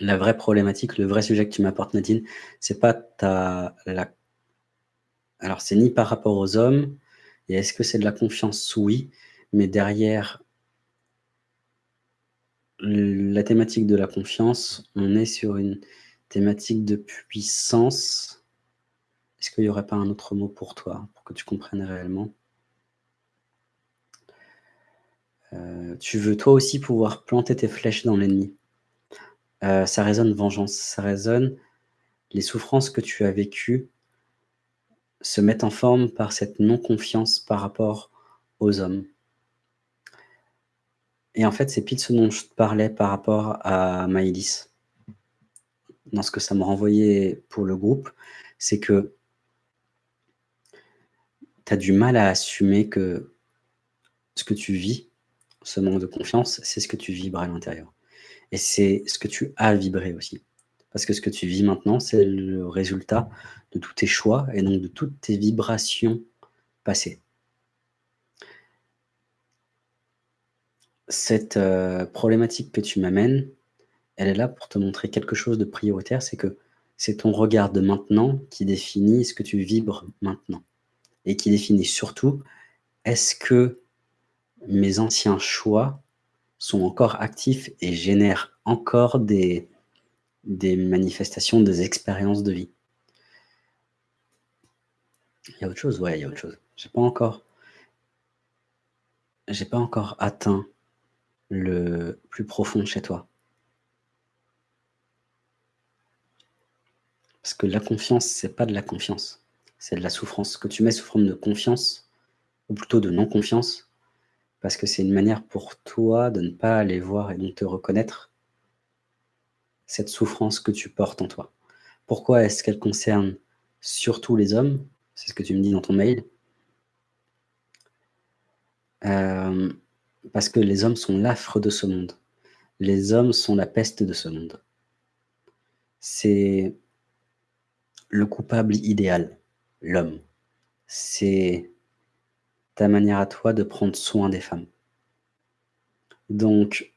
la vraie problématique, le vrai sujet que tu m'apportes Nadine, c'est pas ta la alors c'est ni par rapport aux hommes et est-ce que c'est de la confiance? Oui, mais derrière la thématique de la confiance, on est sur une thématique de puissance. Est-ce qu'il y aurait pas un autre mot pour toi, pour que tu comprennes réellement? Heu, tu veux toi aussi pouvoir planter tes flèches dans l'ennemi. Heu, ça résonne vengeance, ça résonne les souffrances que tu as vécues se mettent en forme par cette non-confiance par rapport aux hommes. Et en fait, c'est pile ce dont je parlais par rapport à Maëlys. Dans ce que ça me renvoyait pour le groupe, c'est que tu as du mal à assumer que ce que tu vis, ce manque de confiance, c'est ce que tu vibres à l'intérieur. Et c'est ce que tu as vibré aussi. Parce que ce que tu vis maintenant, c'est le résultat de tous tes choix et donc de toutes tes vibrations passées. Cette euh, problématique que tu m'amènes, elle est là pour te montrer quelque chose de prioritaire, c'est que c'est ton regard de maintenant qui définit ce que tu vibres maintenant. Et qui définit surtout, est-ce que mes anciens choix sont encore actifs et génèrent encore des, manifestations, des expériences de vie. Il y a autre chose? Ouais, il y a autre chose. J'ai pas encore j'ai pas encore atteint le plus profond chez toi. Parce que la confiance, c'est pas de la confiance, c'est de la souffrance. Que tu mets sous forme de confiance, ou plutôt de non-confiance, parce que c'est une manière pour toi de ne pas aller voir et de te reconnaître cette souffrance que tu portes en toi. Pourquoi est-ce qu'elle concerne surtout les hommes? C'est ce que tu me dis dans ton mail. Euh, parce que les hommes sont l'affre de ce monde. Les hommes sont la peste de ce monde. C'est le coupable idéal, l'homme. C'est manière à toi de prendre soin des femmes. Donc,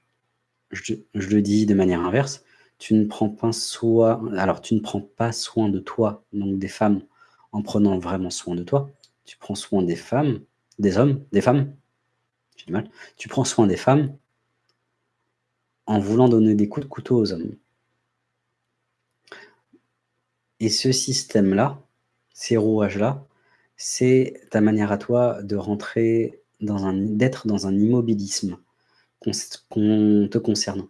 je, je le dis de manière inverse, tu ne prends pas soin alors tu ne prends pas soin de toi, donc des femmes, en prenant vraiment soin de toi. Tu prends soin des femmes, des hommes, des femmes, j'ai du mal. Tu prends soin des femmes en voulant donner des coups de couteau aux hommes. Et ce système-là, ces rouages-là, c'est ta manière à toi de rentrer dans un d'être dans un immobilisme qu'on te concernant.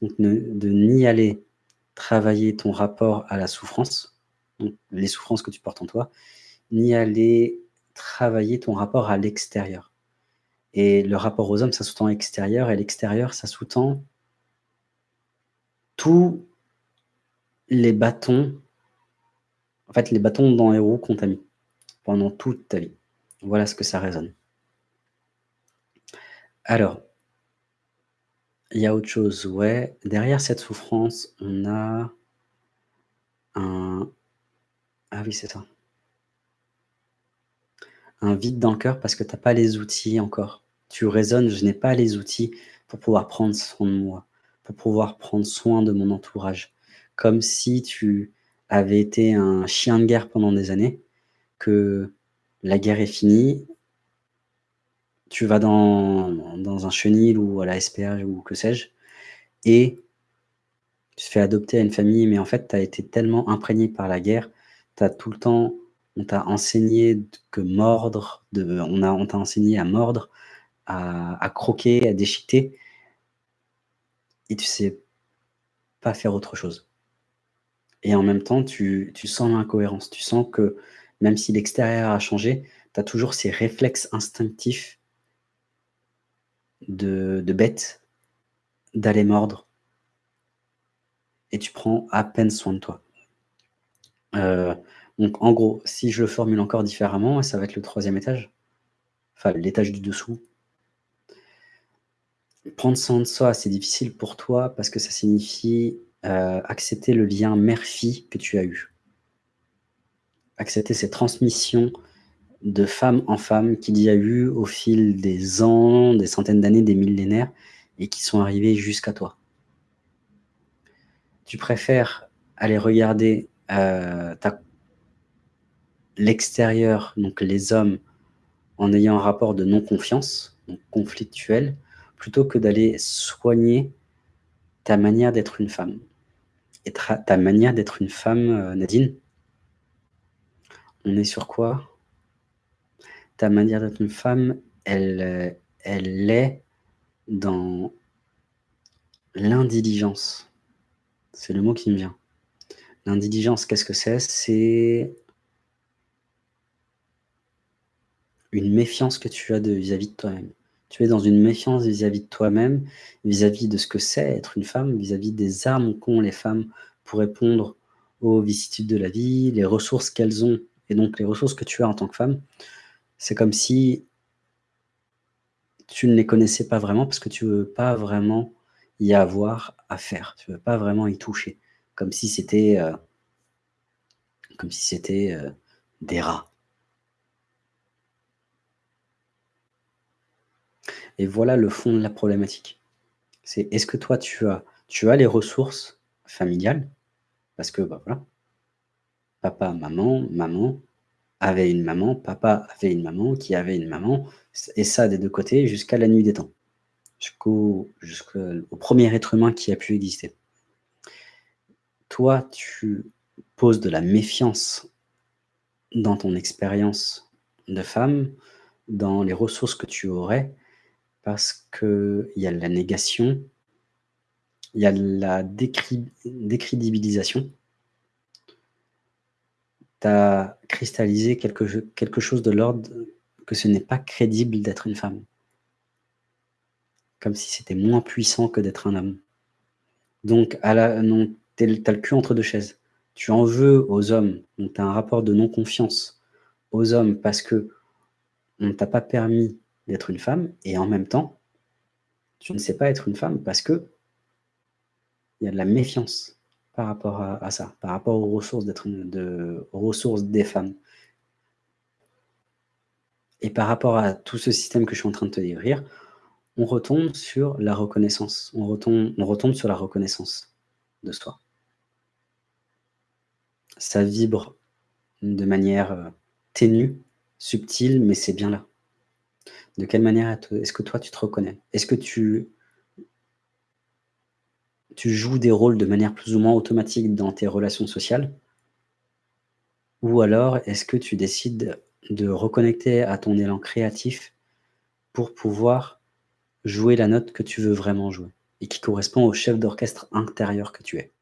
Donc de ni aller travailler ton rapport à la souffrance, les souffrances que tu portes en toi, ni aller travailler ton rapport à l'extérieur. Et le rapport aux hommes, ça sous-tend extérieur, et l'extérieur, ça sous-tend tous les bâtons, en fait, les bâtons dans les roues qu'on t'a mis pendant toute ta vie. Voilà ce que ça résonne. Alors, il y a autre chose. Derrière cette souffrance, on a un ah oui, c'est. Un vide dans le cœur parce que tu as pas les outils encore. Tu raisonnes: «Je n'ai pas les outils pour pouvoir prendre soin de moi, pour pouvoir prendre soin de mon entourage». Comme si tu avais été un chien de guerre pendant des années, que la guerre est finie tu vas dans dans un chenil ou à la SPA ou que sais-je et tu te fais adopter à une famille, mais en fait, tu as été tellement imprégné par la guerre, tu as tout le temps on t'a enseigné que mordre, de on t'a enseigné à mordre, à à croquer, à déchiqueter et tu sais pas faire autre chose. Et en même temps, tu tu sens l'incohérence, tu sens que même si l'extérieur a changé, tu as toujours ces réflexes instinctifs de bête, d'aller mordre et tu prends à peine soin de toi. Heu, donc en gros, si je le formule encore différemment, ça va être le troisième étage, enfin l'étage du dessous. Prendre soin de soi, c'est difficile pour toi parce que ça signifie, heu, accepter le lien mère-fille que tu as eu. Accepter cette transmission de femme en femme qu'il y a eu au fil des ans, des centaines d'années, des millénaires et qui sont arrivés jusqu'à toi. Tu préfères aller regarder, ta l'extérieur, donc les hommes, en ayant un rapport de non-confiance, donc conflictuel, plutôt que d'aller soigner ta manière d'être une femme ta manière d'être une femme, heu, Nadine? On est sur quoi? Ta manière d'être une femme, elle, elle est dans l'indiligence. C'est le mot qui me vient. L'indiligence, qu'est-ce que c'est? C'est une méfiance que tu as vis-à-vis de toi-même. Tu es dans une méfiance vis-à-vis de toi-même, vis-à-vis de ce que c'est être une femme, vis-à-vis des armes qu'ont les femmes pour répondre aux vicissitudes de la vie, les ressources qu'elles ont et donc les ressources que tu as en tant que femme. C'est comme si tu ne les connaissais pas vraiment parce que tu veux pas vraiment y avoir affaire. Tu veux pas vraiment y toucher. Comme si c'était, heu comme si c'était, heu, des rats. Et voilà le fond de la problématique. C'est est-ce que toi tu as tu as les ressources familiales? Parce que, bah, voilà. Papa, maman, maman avait une maman, papa avait une maman, qui avait une maman, et ça des 2 côtés jusqu'à la nuit des temps. Jusqu'au 1er être humain qui a pu exister. Toi, tu poses de la méfiance dans ton expérience de femme, dans les ressources que tu aurais, parce qu'il y a la négation, il y a la décrédibilisation. Tu as cristallisé quelque chose de l'ordre que ce n'est pas crédible d'être une femme. Comme si c'était moins puissant que d'être un homme. Donc tu as le cul entre 2 chaises. Tu en veux aux hommes, donc tu as un rapport de non-confiance aux hommes parce qu'on ne t'a pas permis d'être une femme et en même temps, tu ne sais pas être une femme parce qu'il y a de la méfiance par rapport à ça, par rapport aux ressources de ressources des femmes. Et par rapport à tout ce système que je suis en train de te décrire, on retombe sur la reconnaissance. On retombe sur la reconnaissance de soi. Ça vibre de manière, heu, ténue, subtile, mais c'est bien là. De quelle manière est-ce que toi tu te reconnais? Est-ce que tu tu joues des rôles de manière plus ou moins automatique dans tes relations sociales? Ou alors est-ce que tu décides de reconnecter à ton élan créatif pour pouvoir jouer la note que tu veux vraiment jouer et qui correspond au chef d'orchestre intérieur que tu es?